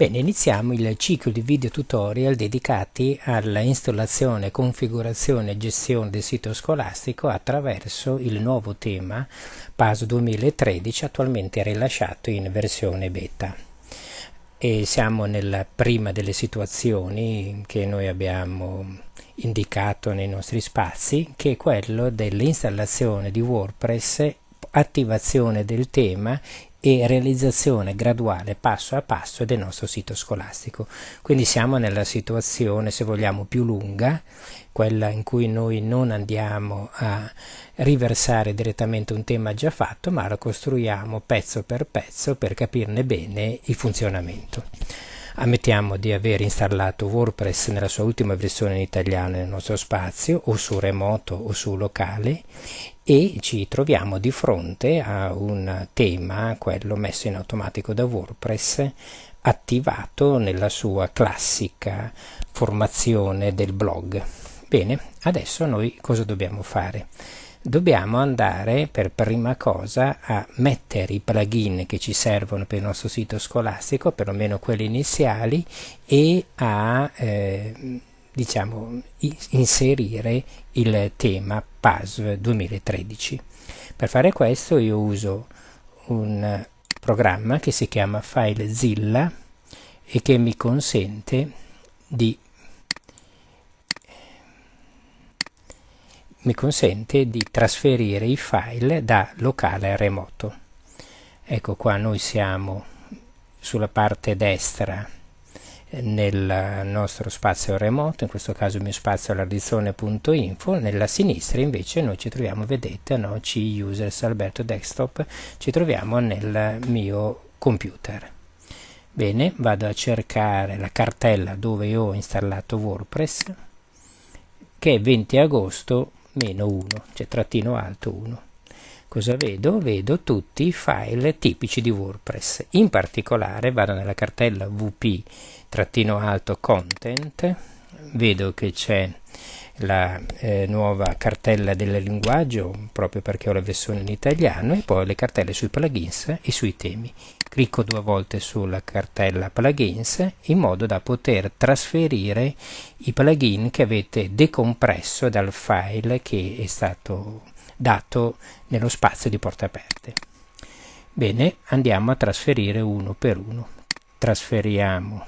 Bene, iniziamo il ciclo di video tutorial dedicati alla installazione, configurazione e gestione del sito scolastico attraverso il nuovo tema PAS 2013 attualmente rilasciato in versione beta. E siamo nella prima delle situazioni che noi abbiamo indicato nei nostri spazi, che è quello dell'installazione di WordPress attivazione del tema e realizzazione graduale passo a passo del nostro sito scolastico. Quindi siamo nella situazione, se vogliamo, più lunga, quella in cui noi non andiamo a riversare direttamente un tema già fatto, ma lo costruiamo pezzo per pezzo per capirne bene il funzionamento. Ammettiamo di aver installato WordPress nella sua ultima versione in italiano nel nostro spazio, o su remoto o su locale, e ci troviamo di fronte a un tema, quello messo in automatico da WordPress, attivato nella sua classica formazione del blog. Bene, adesso noi cosa dobbiamo fare? dobbiamo andare per prima cosa a mettere i plugin che ci servono per il nostro sito scolastico, perlomeno quelli iniziali, e a eh, diciamo, inserire il tema PASV 2013. Per fare questo io uso un programma che si chiama FileZilla e che mi consente di mi consente di trasferire i file da locale a remoto. Ecco qua noi siamo sulla parte destra nel nostro spazio remoto, in questo caso il mio spazio è l'ardizzone.info, nella sinistra invece noi ci troviamo, vedete, no? C users Alberto desktop, ci troviamo nel mio computer. Bene, vado a cercare la cartella dove ho installato WordPress, che è 20 agosto meno 1, cioè trattino alto 1. Cosa vedo? Vedo tutti i file tipici di WordPress. In particolare vado nella cartella wp trattino alto content, vedo che c'è la eh, nuova cartella del linguaggio proprio perché ho la versione in italiano e poi le cartelle sui plugins e sui temi clicco due volte sulla cartella plugins in modo da poter trasferire i plugin che avete decompresso dal file che è stato dato nello spazio di porte aperte. Bene, andiamo a trasferire uno per uno. Trasferiamo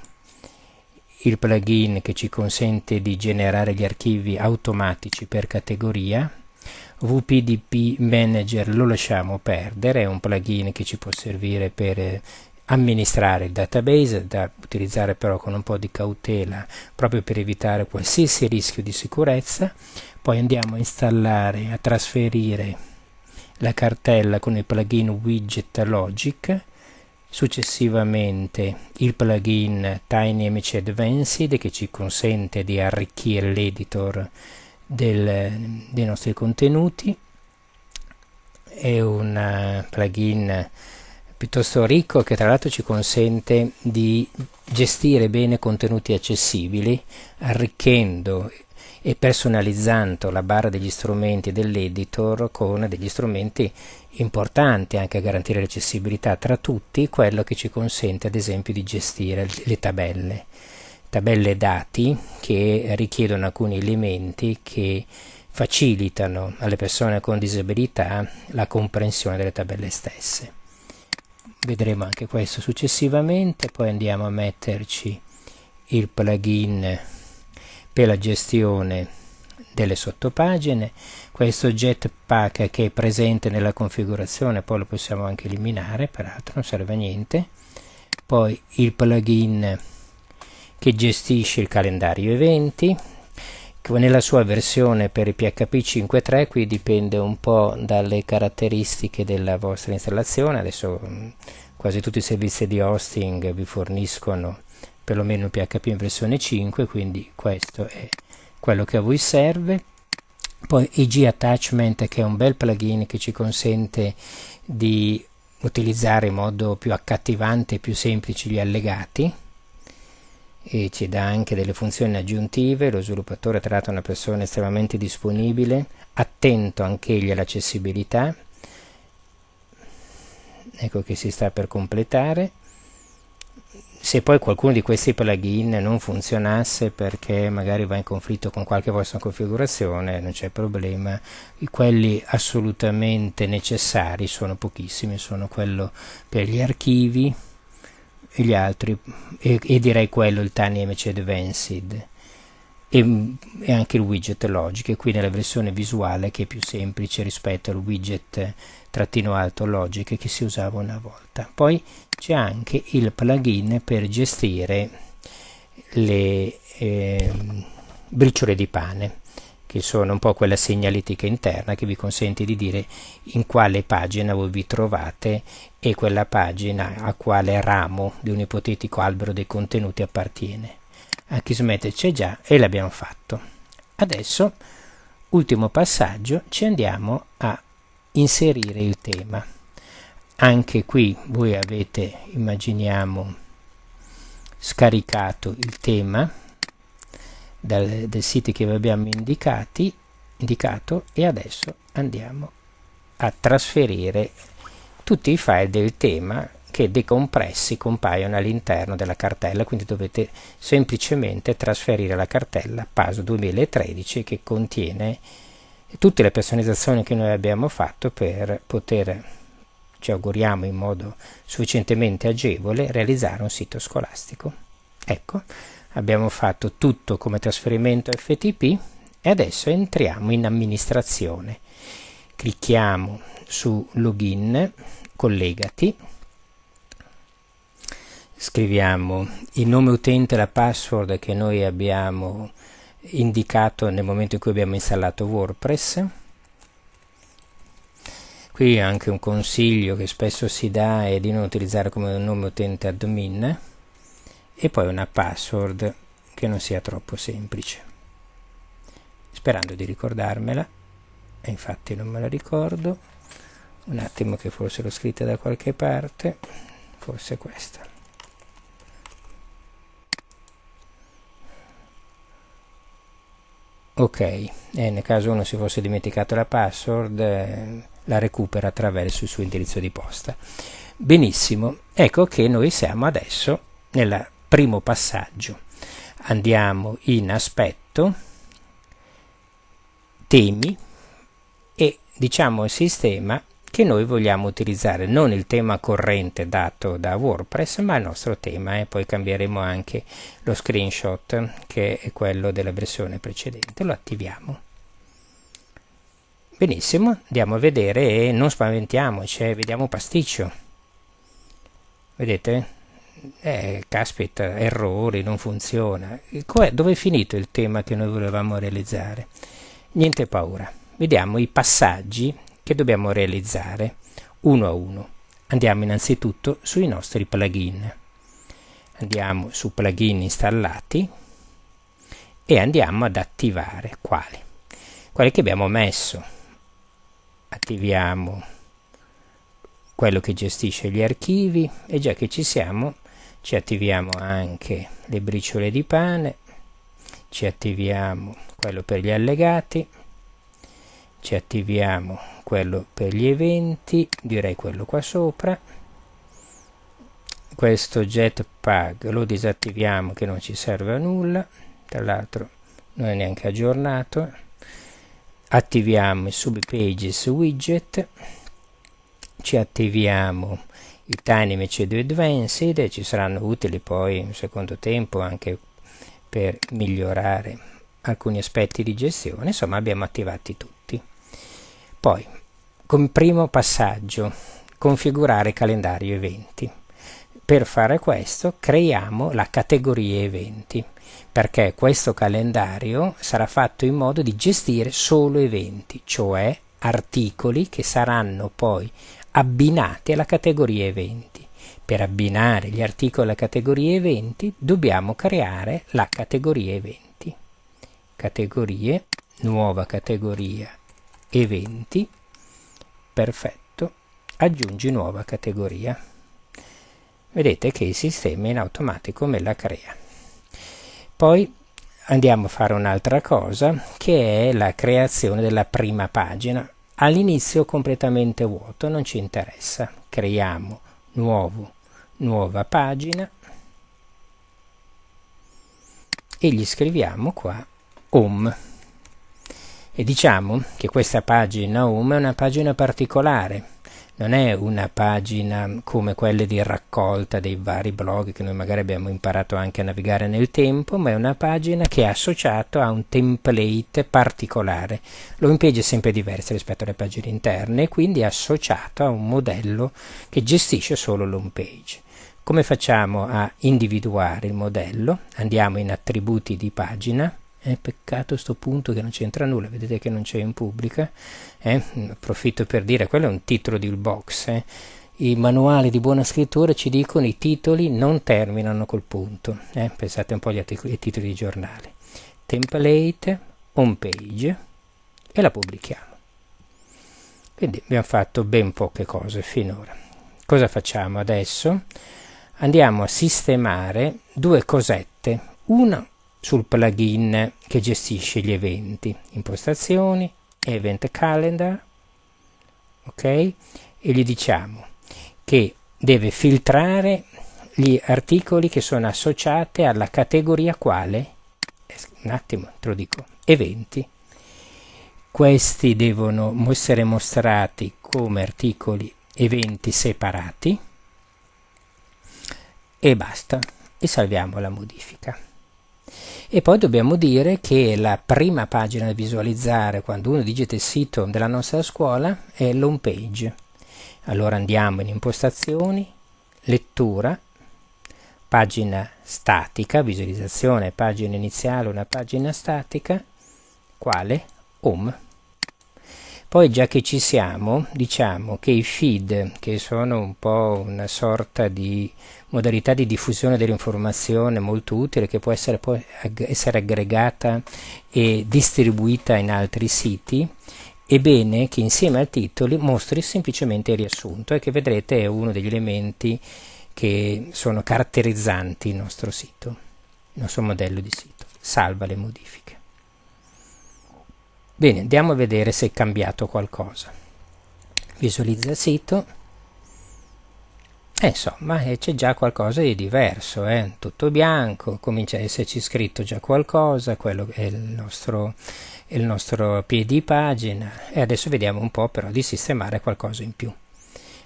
il plugin che ci consente di generare gli archivi automatici per categoria VPDP Manager lo lasciamo perdere, è un plugin che ci può servire per eh, amministrare il database, da utilizzare però con un po' di cautela proprio per evitare qualsiasi rischio di sicurezza. Poi andiamo a installare, a trasferire la cartella con il plugin Widget Logic, successivamente il plugin TinyMC Advanced che ci consente di arricchire l'editor dei nostri contenuti è un uh, plugin piuttosto ricco che tra l'altro ci consente di gestire bene contenuti accessibili arricchendo e personalizzando la barra degli strumenti dell'editor con degli strumenti importanti anche a garantire l'accessibilità tra tutti quello che ci consente ad esempio di gestire le tabelle tabelle dati che richiedono alcuni elementi che facilitano alle persone con disabilità la comprensione delle tabelle stesse. Vedremo anche questo successivamente, poi andiamo a metterci il plugin per la gestione delle sottopagine, questo jetpack che è presente nella configurazione, poi lo possiamo anche eliminare, peraltro non serve a niente, poi il plugin che gestisce il calendario eventi nella sua versione per il PHP 5.3 qui dipende un po' dalle caratteristiche della vostra installazione. Adesso mm, quasi tutti i servizi di hosting vi forniscono perlomeno PHP in versione 5 quindi questo è quello che a voi serve. Poi IG Attachment che è un bel plugin che ci consente di utilizzare in modo più accattivante e più semplice gli allegati. E ci dà anche delle funzioni aggiuntive, lo sviluppatore tra l'altro è una persona estremamente disponibile, attento anche egli all'accessibilità, ecco che si sta per completare, se poi qualcuno di questi plugin non funzionasse perché magari va in conflitto con qualche vostra configurazione, non c'è problema. Quelli assolutamente necessari sono pochissimi, sono quello per gli archivi e gli altri, e, e direi quello il TinyMC Advanced e, e, anche il widget Logic, qui nella versione visuale che è più semplice rispetto al widget trattino alto Logic che si usava una volta. Poi c'è anche il plugin per gestire le eh, briciole di pane che sono un po' quella segnaletica interna che vi consente di dire in quale pagina voi vi trovate e quella pagina a quale ramo di un ipotetico albero dei contenuti appartiene. A Kismet c'è già e l'abbiamo fatto. Adesso, ultimo passaggio, ci andiamo a inserire il tema. Anche qui voi avete immaginiamo scaricato il tema dal, dal sito che vi abbiamo indicati, indicato e adesso andiamo a trasferire tutti i file del tema che decompressi compaiono all'interno della cartella. Quindi dovete semplicemente trasferire la cartella PASO 2013 che contiene tutte le personalizzazioni che noi abbiamo fatto per poter ci auguriamo in modo sufficientemente agevole, realizzare un sito scolastico. Ecco, abbiamo fatto tutto come trasferimento FTP e adesso entriamo in amministrazione. Clicchiamo su login, collegati, scriviamo il nome utente e la password che noi abbiamo indicato nel momento in cui abbiamo installato WordPress Qui anche un consiglio che spesso si dà è di non utilizzare come nome utente admin e poi una password che non sia troppo semplice. Sperando di ricordarmela, e infatti non me la ricordo, un attimo che forse l'ho scritta da qualche parte, forse questa. Ok, e nel caso uno si fosse dimenticato la password, eh, la recupera attraverso il suo indirizzo di posta. Benissimo, ecco che noi siamo adesso nel primo passaggio. Andiamo in aspetto, temi e diciamo al sistema che noi vogliamo utilizzare non il tema corrente dato da WordPress ma il nostro tema e poi cambieremo anche lo screenshot che è quello della versione precedente lo attiviamo Benissimo, andiamo a vedere e non spaventiamoci, eh, vediamo pasticcio. Vedete? Eh, caspita, errori, non funziona. Dove è finito il tema che noi volevamo realizzare? Niente paura. Vediamo i passaggi che dobbiamo realizzare uno a uno. Andiamo innanzitutto sui nostri plugin. Andiamo su plugin installati e andiamo ad attivare quali? Quali che abbiamo messo attiviamo quello che gestisce gli archivi e già che ci siamo ci attiviamo anche le briciole di pane ci attiviamo quello per gli allegati ci attiviamo quello per gli eventi direi quello qua sopra. Questo jetpack lo disattiviamo che non ci serve a nulla. Tra l'altro non è neanche aggiornato. Attiviamo il subpages widget. Ci attiviamo i tiny mc2 advanced e ci saranno utili poi in secondo tempo anche per migliorare alcuni aspetti di gestione. Insomma abbiamo attivati tutti poi come primo passaggio configurare calendario eventi per fare questo creiamo la categoria eventi perché questo calendario sarà fatto in modo di gestire solo eventi, cioè articoli che saranno poi abbinati alla categoria eventi. Per abbinare gli articoli alla categoria eventi dobbiamo creare la categoria eventi. Categorie, nuova categoria eventi, perfetto, aggiungi nuova categoria. Vedete che il sistema in automatico me la crea. Poi andiamo a fare un'altra cosa che è la creazione della prima pagina. All'inizio completamente vuoto, non ci interessa. Creiamo nuovo, nuova pagina e gli scriviamo qua home e diciamo che questa pagina home è una pagina particolare non è una pagina come quelle di raccolta dei vari blog che noi magari abbiamo imparato anche a navigare nel tempo, ma è una pagina che è associata a un template particolare. L'home page è sempre diversa rispetto alle pagine interne e quindi è associato a un modello che gestisce solo l'home page. Come facciamo a individuare il modello? Andiamo in attributi di pagina, è peccato sto punto che non c'entra nulla, vedete che non c'è in pubblica. Eh? Approfitto per dire, quello è un titolo di box. Eh? I manuali di buona scrittura ci dicono i titoli non terminano col punto. Eh? Pensate un po' agli ai titoli di giornale. Template, home page e la pubblichiamo. Quindi abbiamo fatto ben poche cose finora. Cosa facciamo adesso? Andiamo a sistemare due cosette. Una sul plugin che gestisce gli eventi, impostazioni, event calendar, ok? E gli diciamo che deve filtrare gli articoli che sono associati alla categoria quale? Un attimo, te lo dico, eventi. Questi devono essere mostrati come articoli eventi separati e basta e salviamo la modifica. E poi dobbiamo dire che la prima pagina da visualizzare quando uno digita il sito della nostra scuola è l'home page. Allora andiamo in impostazioni, lettura, pagina statica, visualizzazione, pagina iniziale, una pagina statica, quale? Home. Poi già che ci siamo, diciamo che i feed, che sono un po' una sorta di modalità di diffusione dell'informazione molto utile che può essere, può essere aggregata e distribuita in altri siti, è bene che insieme al titolo mostri semplicemente il riassunto e che vedrete è uno degli elementi che sono caratterizzanti il nostro sito, il nostro modello di sito. Salva le modifiche. Bene, andiamo a vedere se è cambiato qualcosa. Visualizza il sito eh, insomma, eh, c'è già qualcosa di diverso, eh? tutto bianco, comincia a esserci scritto già qualcosa, quello è il nostro, il nostro piedi pagina e adesso vediamo un po' però di sistemare qualcosa in più.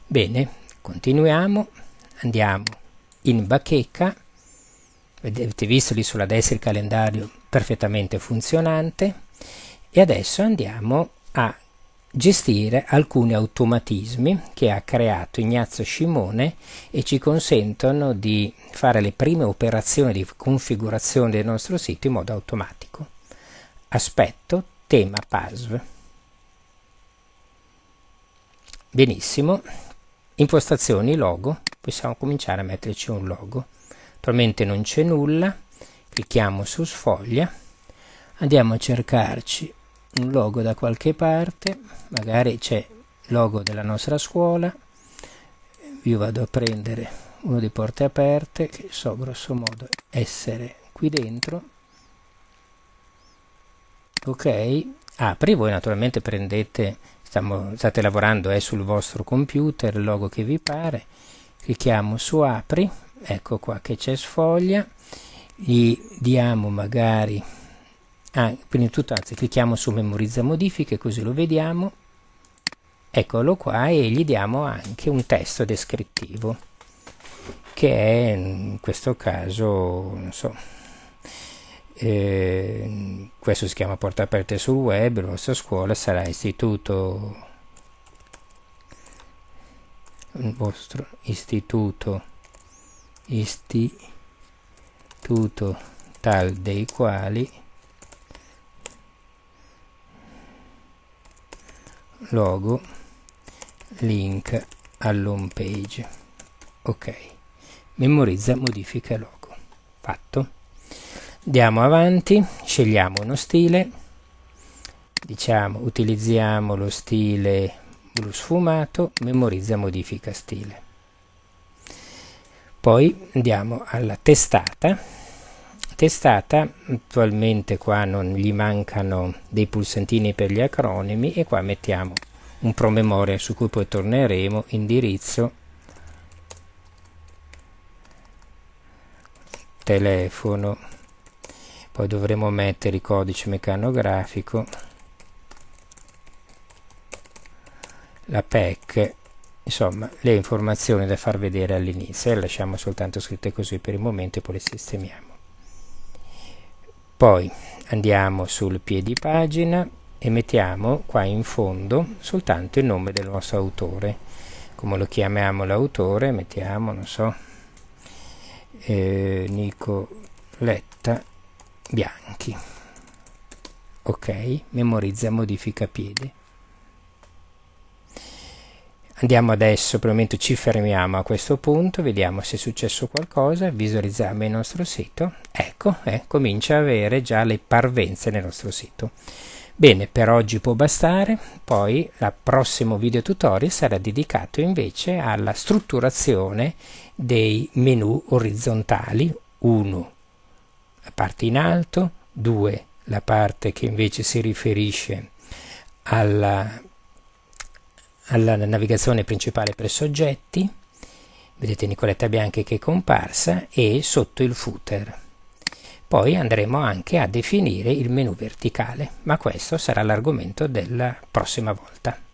Bene, continuiamo, andiamo in bacheca, avete visto lì sulla destra il calendario perfettamente funzionante e adesso andiamo a gestire alcuni automatismi che ha creato Ignazio Scimone e ci consentono di fare le prime operazioni di configurazione del nostro sito in modo automatico. Aspetto tema PASV. Benissimo, impostazioni logo, possiamo cominciare a metterci un logo. Attualmente non c'è nulla, clicchiamo su sfoglia, andiamo a cercarci un logo da qualche parte magari c'è il logo della nostra scuola io vado a prendere uno di porte aperte che so grosso modo essere qui dentro. Ok? Apri voi naturalmente prendete stiamo, state lavorando è sul vostro computer il logo che vi pare. Clicchiamo su apri ecco qua che c'è sfoglia. Gli diamo magari ah, prima di tutto anzi clicchiamo su memorizza modifiche così lo vediamo. Eccolo qua e gli diamo anche un testo descrittivo che è in questo caso non so eh, questo si chiama porta aperte sul web la vostra scuola sarà istituto il vostro istituto istituto tal dei quali logo link all'home page. Ok. Memorizza modifica logo. Fatto. Andiamo avanti. Scegliamo uno stile. Diciamo utilizziamo lo stile blu sfumato. Memorizza modifica stile. Poi andiamo alla testata testata attualmente qua non gli mancano dei pulsantini per gli acronimi e qua mettiamo un promemoria su cui poi torneremo indirizzo telefono poi dovremo mettere il codice meccanografico la PEC insomma le informazioni da far vedere all'inizio le lasciamo soltanto scritte così per il momento e poi le sistemiamo poi andiamo sul piedi pagina e mettiamo qua in fondo soltanto il nome del nostro autore. Come lo chiamiamo l'autore? Mettiamo non so. Eh, Nicoletta Bianchi. Ok memorizza modifica piede Andiamo adesso, per il momento ci fermiamo a questo punto, vediamo se è successo qualcosa, visualizziamo il nostro sito, ecco, eh, comincia a avere già le parvenze nel nostro sito. Bene, per oggi può bastare, poi il prossimo video tutorial sarà dedicato invece alla strutturazione dei menu orizzontali, 1 la parte in alto, 2 la parte che invece si riferisce alla alla navigazione principale per soggetti, vedete Nicoletta Bianchi che è comparsa, e sotto il footer. Poi andremo anche a definire il menu verticale, ma questo sarà l'argomento della prossima volta.